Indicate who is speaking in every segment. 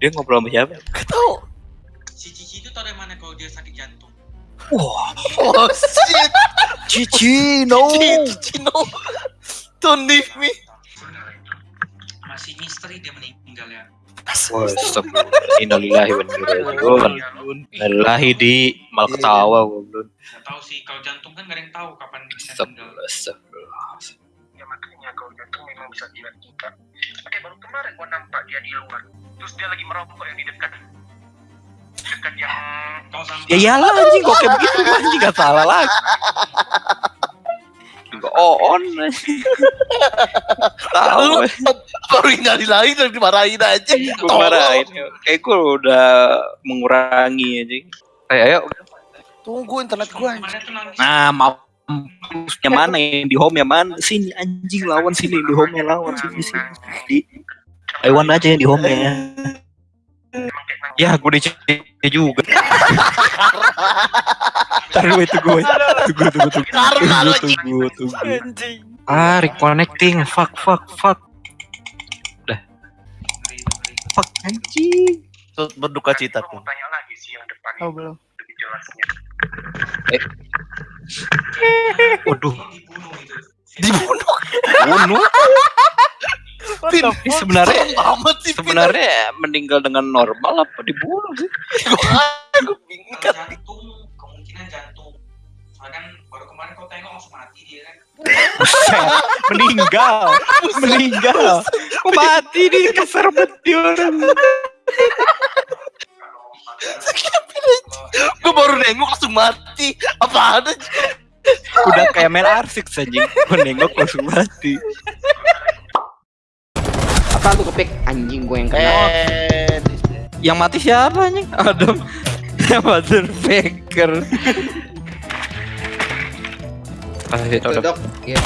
Speaker 1: Dia ngobrol sama siapa?
Speaker 2: Gak tau.
Speaker 3: Si Cici itu tau dari mana kalau dia sakit jantung?
Speaker 1: Wah,
Speaker 2: Oh shit.
Speaker 1: Cici, no.
Speaker 2: Cici no. Don't leave me.
Speaker 3: Masih misteri dia meninggal ya.
Speaker 1: Innalillahi wa inna ilaihi raji'un. Innalillahi di mal ketawa goblok.
Speaker 3: Gak tahu sih kalau jantung kan gak ada yang tahu kapan bisa meninggal.
Speaker 4: Ya makanya kalau jantung memang bisa dilihat kita oke baru kemarin gua nampak dia di luar terus dia lagi merokok yang di dekat dekat yang
Speaker 1: Ya iyalah anjing kok kayak begitu anjing gak salah lagi. Enggak on. Tahu
Speaker 2: baru ingali lagi dan dimarahin aja.
Speaker 1: gue marahin. Kayak gue udah mengurangi anjing. Kayak ayo
Speaker 2: Tunggu internet gua. anjing.
Speaker 3: kemarin
Speaker 1: mampusnya mana yang di home ya mana? Sini anjing lawan sini di home ya lawan sini sini. Di Iwan aja yang di home ya. Ya, gue di juga. Taruh itu gue. Tunggu, tunggu, tunggu. Tunggu, tunggu, tunggu.
Speaker 2: Anjing.
Speaker 1: Ah, reconnecting. Fuck, fuck, fuck.
Speaker 3: Ngeri.
Speaker 1: Fuck anjing.
Speaker 2: Berduka cita
Speaker 4: yang depan
Speaker 2: Oh belum.
Speaker 4: lebih jelasnya
Speaker 1: Waduh,
Speaker 3: Dibunuh
Speaker 1: bunuh.
Speaker 2: Pin,
Speaker 1: sebenarnya
Speaker 2: sih. Pin.
Speaker 1: sebenarnya meninggal dengan normal apa dibunuh sih?
Speaker 2: Gua bingung kan.
Speaker 3: jantung, kemungkinan jantung. Soalnya kan baru kemarin kau tengok langsung mati dia kan.
Speaker 1: Buset, meninggal, meninggal. Kok mati di kasar banget dia orang.
Speaker 2: Gue baru nengok langsung mati. Apa ada?
Speaker 1: Udah kayak main arsik anjing. Gue nengok langsung mati.
Speaker 5: Apa lu kepik anjing gue yang kena.
Speaker 2: Eh,
Speaker 1: Yang mati siapa anjing? Adam. Mother Faker. Ah,
Speaker 5: Tuh. Dok. Iya.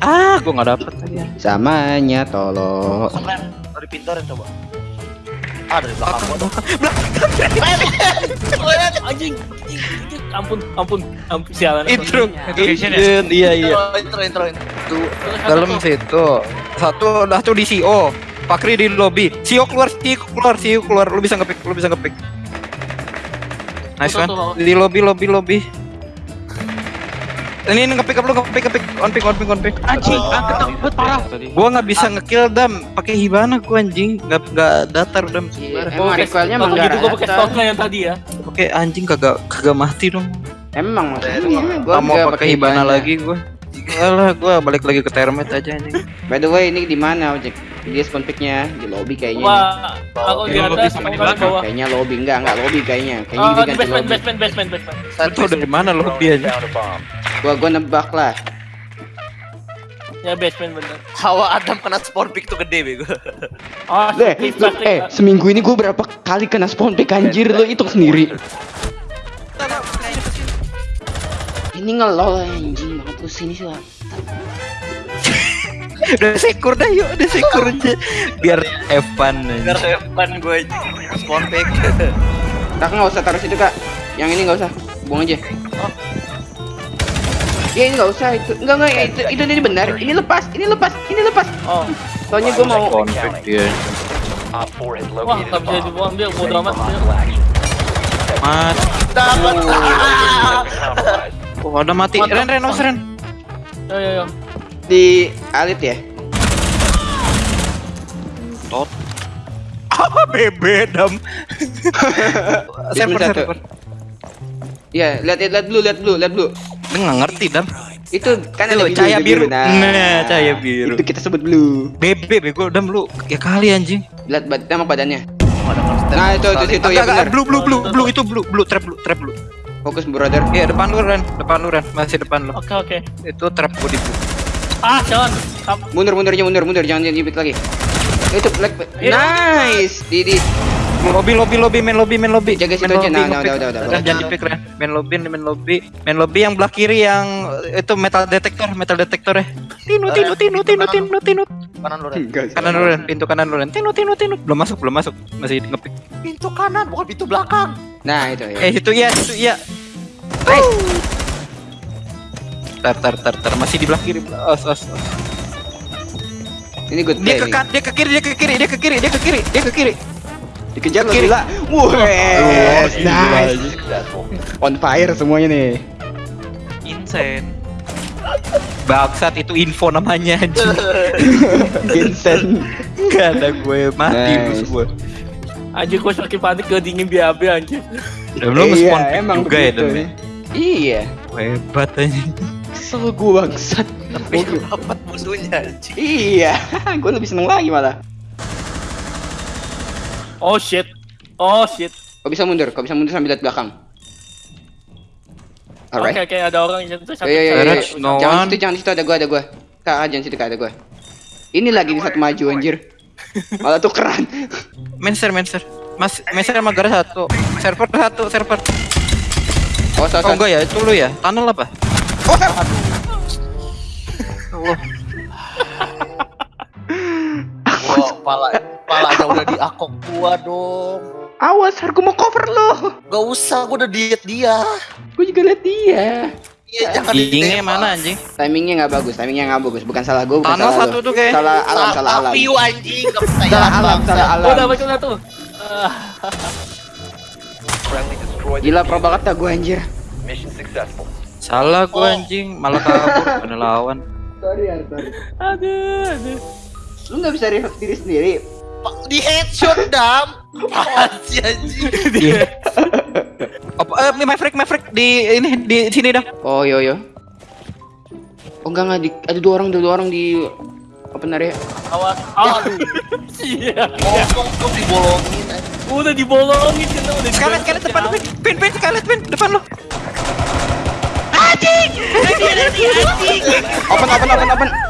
Speaker 1: Ah, gue nggak dapet.
Speaker 5: Samanya tolong.
Speaker 2: keren. Dari pintu ada coba. Ah, dari belakang gua.
Speaker 6: anjing anjing, anjing. ampun ampun ampun sialan
Speaker 1: Intro,
Speaker 3: Education
Speaker 1: Intro, iya iya.
Speaker 2: Intro, intro, intro.
Speaker 1: Tuh, dalam situ. Satu dah tuh di CO. Pakri di lobby. CEO keluar, CEO keluar, CEO keluar. Lu bisa ngepick, lu bisa ngepick. Nice
Speaker 6: Tuh,
Speaker 1: one.
Speaker 6: tuh, tuh.
Speaker 1: Di lobby, lobby, lobby. Ini ini ngepick up lu ngepick ngepick on pick on pick on pick.
Speaker 6: anjing angkat angkat parah
Speaker 1: Gua nggak bisa ngekill dam pakai hibana gua anjing nggak nggak datar dam.
Speaker 5: Iya, Emang recoilnya emang
Speaker 6: gitu gua pakai stoknya yang tadi ya
Speaker 1: Oke anjing kagak kagak mati dong.
Speaker 5: Emang maksudnya gua
Speaker 1: mau pakai hibana lagi gua. Alah, gua balik lagi ke termite aja anjing.
Speaker 5: By the way, ini di mana ojek? Dia spawn picknya di lobby kayaknya. nih.
Speaker 6: wah aku di atas
Speaker 3: sama di belakang.
Speaker 6: bawah
Speaker 5: Kayaknya lobby enggak, enggak lobby kayaknya. Kayaknya
Speaker 6: Oh,
Speaker 5: di ganti
Speaker 6: basement, basement, basement, basement.
Speaker 1: Tau dari mana lobby aja?
Speaker 5: Gua gua nebak lah.
Speaker 6: Ya basement bener.
Speaker 2: Hawa Adam kena spawn pick tuh gede bego.
Speaker 6: Oh,
Speaker 5: Deh, lu- eh seminggu ini gua berapa kali kena spawn pick anjir lu hitung sendiri. Ini ngelol anjing mampus ini sih. Wak.
Speaker 1: udah sekur dah yuk, udah sekur aja. Biar fun
Speaker 2: Biar depan gue spawn pick.
Speaker 5: Kakak nggak usah taruh situ kak. Yang ini nggak usah, buang aja. Ya ini nggak usah itu, enggak enggak ya, itu itu ini benar. Ini lepas, ini lepas, ini lepas.
Speaker 6: Oh,
Speaker 5: Soalnya gua mau
Speaker 1: Konflik dia.
Speaker 6: wah nggak bisa dibuang dia bodo amat.
Speaker 1: Mat.
Speaker 2: Dapat.
Speaker 1: Oh, udah mati. Ren, Ren, awas, Ren.
Speaker 6: Yo yo yo.
Speaker 5: di alit ya.
Speaker 1: Tot. Ah, bebe dam. server,
Speaker 5: satu.
Speaker 1: server.
Speaker 5: Iya, lihat lihat dulu, lihat dulu, lihat dulu.
Speaker 1: Nggak ngerti dam.
Speaker 5: Itu kan ada
Speaker 1: cahaya biru.
Speaker 5: Nah,
Speaker 1: Nah, cahaya biru.
Speaker 5: Itu kita sebut blue.
Speaker 1: Bebe, bego dam lu. Ya kali anjing.
Speaker 5: Lihat bad nama badannya. Nah, itu itu itu ya benar.
Speaker 1: blue, blue, blue, blue itu blue, blue, trap, blue, trap, blue.
Speaker 5: Fokus brother.
Speaker 1: Iya, depan lu, Ren. Depan lu, Ren. Masih depan lu.
Speaker 6: Oke oke.
Speaker 1: Itu trap gua di blue.
Speaker 6: Ah jangan. Kam-
Speaker 5: Mundur mundur aja mundur mundur jangan jibit lagi. Itu black.
Speaker 6: Iya.
Speaker 5: Nice. Didi.
Speaker 1: Lobby, lobby, lobby, main lobby, main lobby.
Speaker 5: Jaga situ aja. Nah, nah, udah, udah, udah.
Speaker 1: Jangan dipik, Ren. Main lobby, main lobby. Main lobby yang belah kiri yang eh, itu metal detektor, metal detektor ya. Tinu, tinu, tinu, tinu, tinu, tinu.
Speaker 2: Kanan lu Ren.
Speaker 5: Enggak.
Speaker 1: Kanan lu, Ren. Pintu kanan lu, Ren. Tinu, tinu, tinu. Belum masuk, belum masuk. Masih ngepick.
Speaker 2: Pintu kanan bukan pintu belakang.
Speaker 5: Nah, itu ya.
Speaker 1: Eh, itu iya, itu iya. Tar, tar, tar, tar. Masih di belah kiri. Os, os, os.
Speaker 5: Ini good
Speaker 1: Dia ke kan, dia ke kiri, dia ke kiri, dia ke kiri, dia ke kiri, dia ke kiri.
Speaker 5: Dikejar lo
Speaker 1: Kiri.
Speaker 5: gila. Wes, nice. On fire semuanya nih.
Speaker 6: Insane.
Speaker 1: Bangsat itu info namanya anjing.
Speaker 5: Vincent.
Speaker 1: Gak ada gue mati
Speaker 5: Nice.
Speaker 1: bos gue.
Speaker 6: Anjir gue semakin panik ke dingin BAB anjir.
Speaker 1: Dan lu
Speaker 5: Iya,
Speaker 1: nge-spawn pick
Speaker 5: emang
Speaker 1: juga ya
Speaker 5: begitu.
Speaker 1: Dan ya?
Speaker 5: Iya.
Speaker 1: Hebat anjing.
Speaker 5: Kesel gue bangsat.
Speaker 2: Tapi dapat musuhnya anjing.
Speaker 5: Iya, gue lebih seneng lagi malah.
Speaker 6: Oh shit. Oh shit.
Speaker 5: Kau bisa mundur, kau bisa mundur sambil lihat belakang.
Speaker 6: Oke
Speaker 5: Alright.
Speaker 6: oke ada orang yang satu
Speaker 5: Yo yo yo, yo.
Speaker 1: Garage, no
Speaker 5: Jangan
Speaker 1: one.
Speaker 5: situ, jangan situ ada gua, ada gua. Kak, ah, jangan situ kak ada gua. Ini lagi di satu maju anjir. Malah tukeran.
Speaker 1: Menser, menser. Mas, menser sama gara satu. Server satu, server.
Speaker 5: Oh,
Speaker 1: Oh enggak ya, itu lu ya? Tunnel apa?
Speaker 5: Oh, server.
Speaker 1: Allah.
Speaker 2: Pala palanya udah diakok gua dong.
Speaker 5: Awas, harus mau cover lo.
Speaker 2: Gak usah, gua udah diet dia.
Speaker 5: Gue juga lihat dia.
Speaker 2: Iya, jangan
Speaker 1: mana anjing?
Speaker 5: Timingnya nggak bagus, timingnya nggak bagus. Bukan salah gue, bukan salah
Speaker 1: satu tuh kayak.
Speaker 5: Salah alam, salah alam.
Speaker 2: view anjing,
Speaker 5: Salah alam, salah alam.
Speaker 6: dapat. Ah,
Speaker 7: Friendly destroyed the
Speaker 5: Gila pro banget dah gue anjir.
Speaker 7: Mission successful.
Speaker 1: Salah gue
Speaker 2: Oh.
Speaker 1: anjing, malah kabur pada lawan.
Speaker 5: Sorry, ya, sorry.
Speaker 6: aduh aduh.
Speaker 5: Lu nggak bisa revive diri sendiri.
Speaker 2: Di headshot dam. Sih anjing?
Speaker 1: Iya. Apa eh Maverick Maverick di ini di sini dah.
Speaker 5: Oh, yo yo. Oh enggak enggak di, ada dua orang, ada dua orang di open area.
Speaker 2: Awas. Aduh.
Speaker 6: Iya.
Speaker 2: Kosong tuh dibolongin anjing.
Speaker 6: Udah dibolongin kena udah.
Speaker 1: Scarlet Scarlet depan pin pin pin Scarlet pin depan lo.
Speaker 5: Open, open, open, open.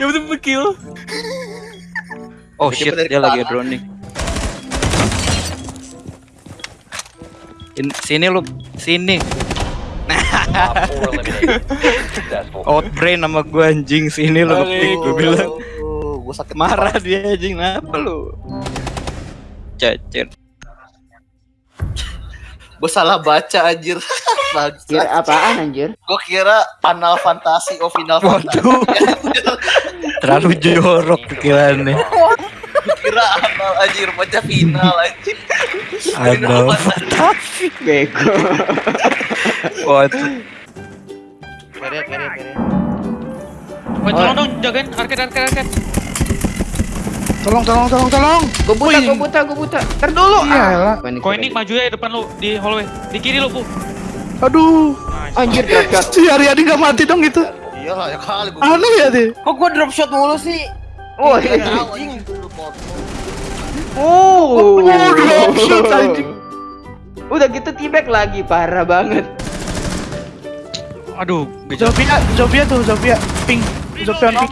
Speaker 6: Ya betul kill.
Speaker 1: Oh shit, dia lagi droning. Sini lu, sini.
Speaker 7: Out
Speaker 1: brain sama gue anjing sini lu, gue bilang.
Speaker 2: Gue sakit
Speaker 1: marah dia anjing, apa lu? Cacer.
Speaker 2: Gue salah baca anjir.
Speaker 5: Kira apaan anjir?
Speaker 2: Gue kira panel fantasi, of final fantasy.
Speaker 1: Oh, terlalu jorok pikirannya
Speaker 2: kira Anal anjir baca final anjir.
Speaker 1: ada
Speaker 5: Bego.
Speaker 1: waduh
Speaker 2: Kere kere kere.
Speaker 6: Oh, tolong dong jagain arcade arcade arcade.
Speaker 8: Tolong, tolong, tolong, tolong.
Speaker 5: Gue buta, gue buta, gue buta. Ntar dulu.
Speaker 8: Iya,
Speaker 5: ah.
Speaker 6: Koin ini maju ya depan lu di hallway. Di kiri lu, Bu.
Speaker 8: Aduh,
Speaker 5: Anjir, shot.
Speaker 8: si Aryadi gak mati dong gitu.
Speaker 2: Iyalah ya kali gua.
Speaker 8: Aneh ya deh.
Speaker 9: Kok gua drop shot mulu sih?
Speaker 5: Oh, iya.
Speaker 2: anjing
Speaker 5: oh.
Speaker 8: Oh, drop shot anjing.
Speaker 5: Udah gitu tibek lagi, parah banget.
Speaker 6: Aduh,
Speaker 8: Zofia, Zofia tuh, Zofia. Pink. Zofia.
Speaker 7: Friendly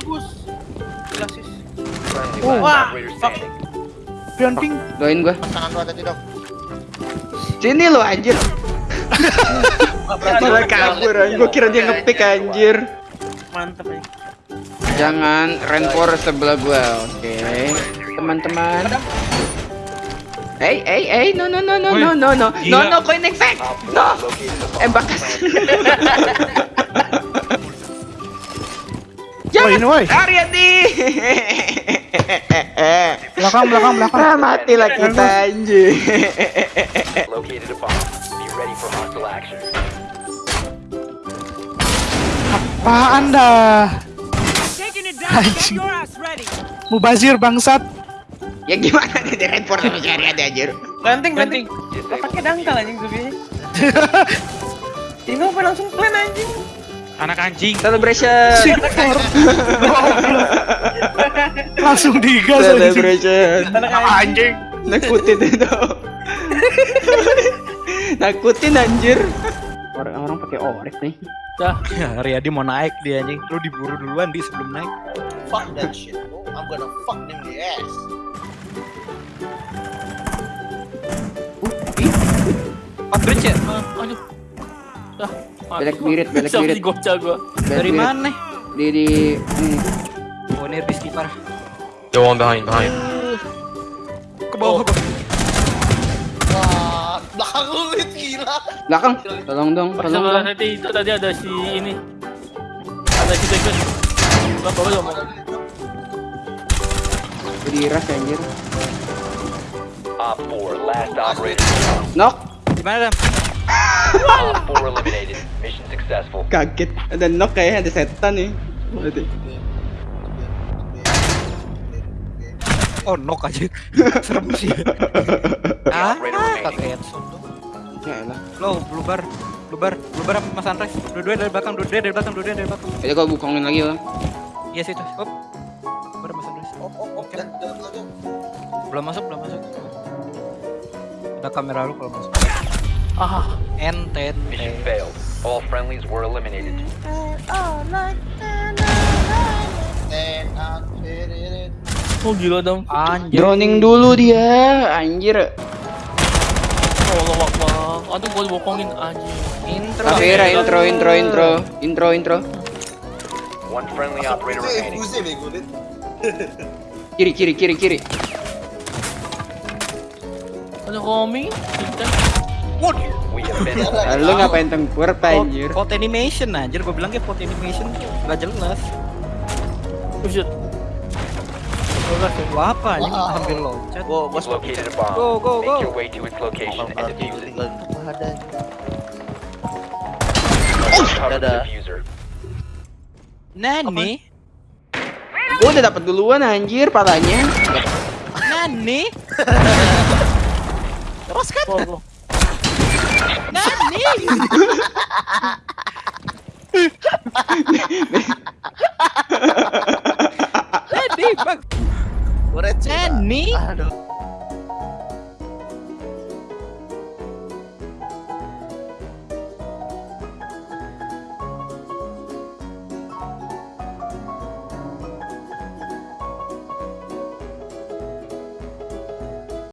Speaker 8: Oh.
Speaker 7: last operator standing.
Speaker 8: Zofia on pink.
Speaker 5: Doain gua.
Speaker 2: Tangan lu.
Speaker 5: Sini lo anjir. Malah kabur anjir. Gua kira dia ngepick anjir
Speaker 6: mantep nih
Speaker 5: jangan rencor sebelah gua oke. Teman-teman. Eh, eh, eh, no, no, no, no, no, no, no, no, no,
Speaker 7: kau
Speaker 5: no.
Speaker 7: no,
Speaker 5: eh bakas.
Speaker 8: Jangan, woi,
Speaker 5: Ariati.
Speaker 8: belakang, belakang, belakang.
Speaker 5: Ah, Matilah kita anjir.
Speaker 8: Apaan dah? Anjing. Mubazir bangsat.
Speaker 5: ya gimana nih renfor sama si Aryadi anjir?
Speaker 9: Banting, banting. Pakai dangkal anjing Zubinya. Tino apa langsung plan anjing?
Speaker 6: Anak anjing.
Speaker 5: Celebration.
Speaker 8: Langsung digas anjing.
Speaker 5: Celebration.
Speaker 8: Anjing.
Speaker 5: Nakutin itu. Nakutin anjir. Orang-orang pakai orek nih.
Speaker 1: Ya Riyadi mau naik dia anjing lu diburu duluan di sebelum naik
Speaker 2: Fuck that shit, bro. I'm gonna fuck them in the ass.
Speaker 1: oh bridge ya
Speaker 6: Aduh. Ah,
Speaker 5: Belek birit, belek birit.
Speaker 6: digocah gua.
Speaker 1: dari mana
Speaker 5: Di di ini.
Speaker 1: oh ini Rizky parah
Speaker 6: The one behind behind.
Speaker 1: ke bawah ke bawah
Speaker 2: Liat gila.
Speaker 5: Belakang. Tolong dong, tolong dong.
Speaker 6: nanti itu tadi ada si ini. Ada si Backman. Bapak bapak mau.
Speaker 5: Diras anjir.
Speaker 7: Op 4, last operator.
Speaker 5: Knock.
Speaker 1: Gimana, Dam?
Speaker 7: Op 4 eliminated. Mission successful.
Speaker 5: Kaget. Ada knock kayaknya ada setan nih. Berarti.
Speaker 1: Oh, knock aja. Serem sih. Ah, kaget.
Speaker 5: Ya elah.
Speaker 1: Lo, blue bar. Blue bar, blue bar sama Mas Andres. Dua-dua dari belakang, dua-dua dari belakang, dua-dua dari belakang.
Speaker 5: Jadi gua bukongin lagi bang.
Speaker 1: Iya situ. Up. Bar Mas Andres. Belum masuk, belum masuk. Ada kamera lu kalau masuk.
Speaker 6: Ah,
Speaker 1: Enten.
Speaker 7: Mission failed. All friendlies were eliminated.
Speaker 6: oh gila dong.
Speaker 1: Anjir.
Speaker 5: Droning dulu dia, anjir.
Speaker 6: Aduh, gua bokongin anjing.
Speaker 1: Intro.
Speaker 5: Kavera intro intro intro intro intro.
Speaker 7: One friendly operator remaining.
Speaker 5: Kiri kiri kiri kiri.
Speaker 6: Ada koming. Kita.
Speaker 7: We have been
Speaker 5: Ah, Lu ngapain tempur pak
Speaker 1: Pot,
Speaker 5: anjir?
Speaker 1: pot animation anjir, gua bilang kayak pot animation gak jelas.
Speaker 6: Oh shit.
Speaker 1: Gua apa anjing sambil loncat.
Speaker 2: Gua gua
Speaker 7: located a bomb.
Speaker 1: Go, go,
Speaker 7: Make
Speaker 1: go.
Speaker 7: your way to its location and defuse it.
Speaker 2: Ada.
Speaker 7: The
Speaker 2: Dadah.
Speaker 7: diffuser.
Speaker 1: Nani?
Speaker 5: Gua udah dapat duluan anjir palanya.
Speaker 1: Nani? Terus kan?
Speaker 6: Oh, oh.
Speaker 1: Nani?